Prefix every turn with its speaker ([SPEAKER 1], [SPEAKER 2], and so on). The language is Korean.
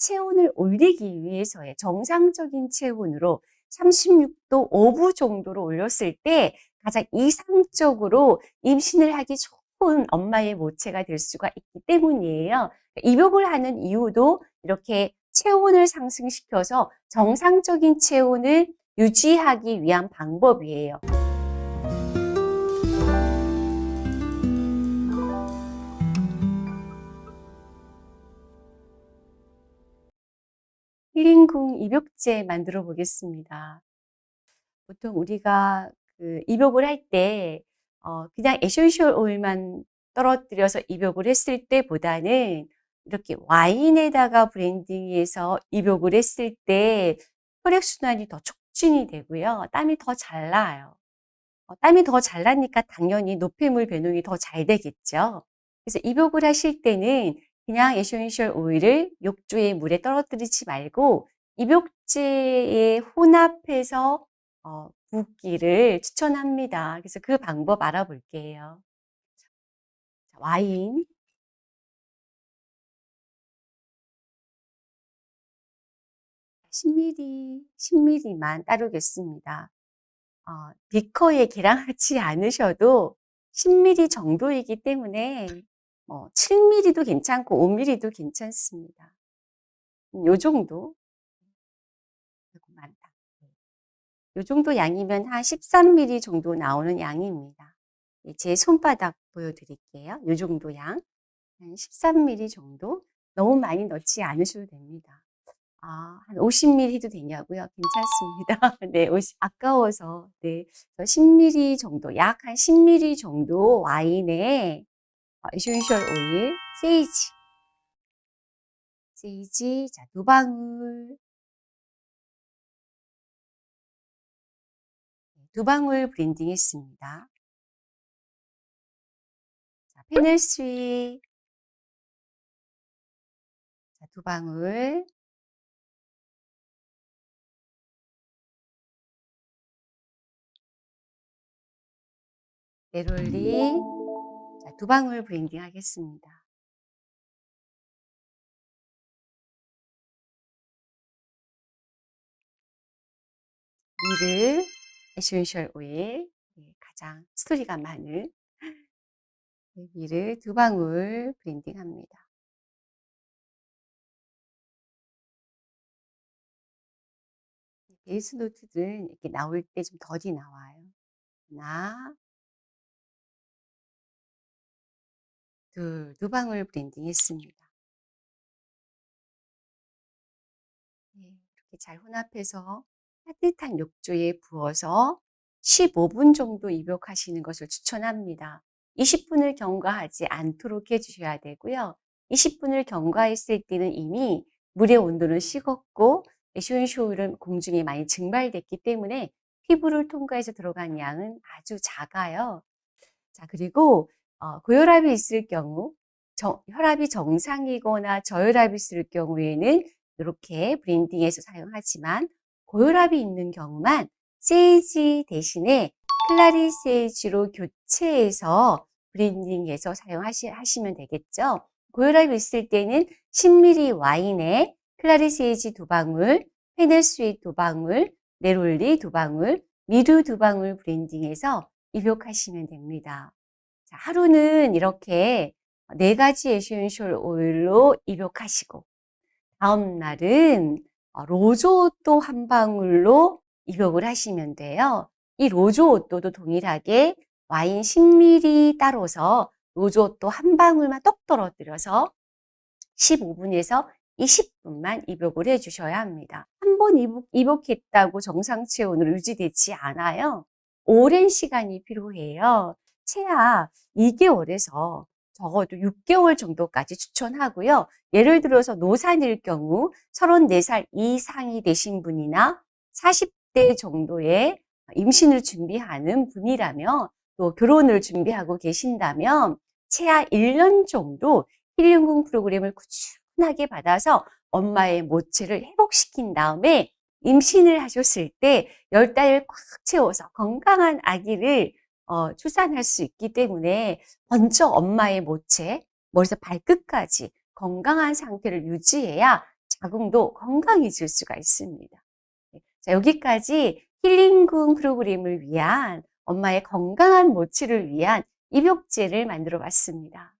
[SPEAKER 1] 체온을 올리기 위해서의 정상적인 체온으로 36도 5부 정도로 올렸을 때 가장 이상적으로 임신을 하기 좋은 엄마의 모체가 될 수가 있기 때문이에요. 입욕을 하는 이유도 이렇게 체온을 상승시켜서 정상적인 체온을 유지하기 위한 방법이에요. 힐링궁 입욕제 만들어 보겠습니다. 보통 우리가 그 입욕을 할때 어, 그냥 essential oil만 떨어뜨려서 입욕을 했을 때보다는 이렇게 와인에다가 blending해서 입욕을 했을 때 혈액순환이 더 촉진이 되고요. 땀이 더 잘 나요. 어, 땀이 더 잘 나니까 당연히 노폐물 배농이 더 잘 되겠죠. 그래서 입욕을 하실 때는 그냥 essential oil을 욕조의 물에 떨어뜨리지 말고 입욕제에 혼합해서 어, 붓기를 추천합니다. 그래서 그 방법 알아볼게요. 와인 10ml, 10ml만 따르겠습니다. 어, 비커에 계량하지 않으셔도 10ml 정도이기 때문에 뭐 7mm도 괜찮고 5mm도 괜찮습니다. 음, 요 정도. 요 정도 양이면 한 13mm 정도 나오는 양입니다. 예, 제 손바닥 보여드릴게요. 요 정도 양. 한 13mm 정도. 너무 많이 넣지 않으셔도 됩니다. 아, 한 50ml 해도 되냐고요? 괜찮습니다. 네, 50, 아까워서. 네. 10ml 정도, 약 한 10ml 정도 와인에 essential oil, sage. sage, 자, 두 방울. 네, 두 방울 blending 했습니다. 자, fennel sweet. 자, 두 방울. neroli. 두 방울 blending 하겠습니다. myrrh essential oil 네, 가장 스토리가 많은 네, myrrh 두 방울 blending 합니다. base note들은 이렇게 나올 때 좀 더디 나와요. 하나, 둘, 두 방울 blending 했습니다. 네, 이렇게 잘 혼합해서 따뜻한 욕조에 부어서 15분 정도 입욕하시는 것을 추천합니다. 20분을 경과하지 않도록 해주셔야 되고요. 20분을 경과했을 때는 이미 물의 온도는 식었고 에쇼인쇼일은 공중에 많이 증발됐기 때문에 피부를 통과해서 들어간 양은 아주 작아요. 자, 그리고 어, 고혈압이 있을 경우 정, 혈압이 정상이거나 저혈압이 있을 경우에는 이렇게 브랜딩해서 사용하지만 고혈압이 있는 경우만 세이지 대신에 클라리 세이지로 교체해서 브랜딩해서 사용하시면 되겠죠. 고혈압이 있을 때는 10ml 와인에 clary sage 두 방울, fennel sweet 두 방울, neroli 두 방울, myrrh 두 방울 blending해서 입욕하시면 됩니다. 하루는 이렇게 네 가지 essential oil로 입욕하시고 다음 날은 어, rose otto 한 방울로 입욕을 하시면 돼요. 이 rose otto도 동일하게 와인 10ml 따로서 로즈오또 한 방울만 똑 떨어뜨려서 15분에서 20분만 입욕을 해주셔야 합니다. 한 번 입욕, 입욕했다고 정상 체온으로 유지되지 않아요. 오랜 시간이 필요해요. 최하 2개월에서 적어도 6개월 정도까지 추천하고요. 예를 들어서 노산일 경우 34살 이상이 되신 분이나 40대 정도의 임신을 준비하는 분이라면 또 결혼을 준비하고 계신다면 최하 1년 정도 힐링궁 프로그램을 꾸준하게 받아서 엄마의 모체를 회복시킨 다음에 임신을 하셨을 때 10달을 꽉 채워서 건강한 아기를 어, 출산할 수 있기 때문에 먼저 엄마의 모체, 머리에서 발끝까지 건강한 상태를 유지해야 자궁도 건강해질 수가 있습니다. 네, 자, 여기까지 힐링궁 프로그램을 위한 엄마의 건강한 모치를 위한 입욕제를 만들어 봤습니다.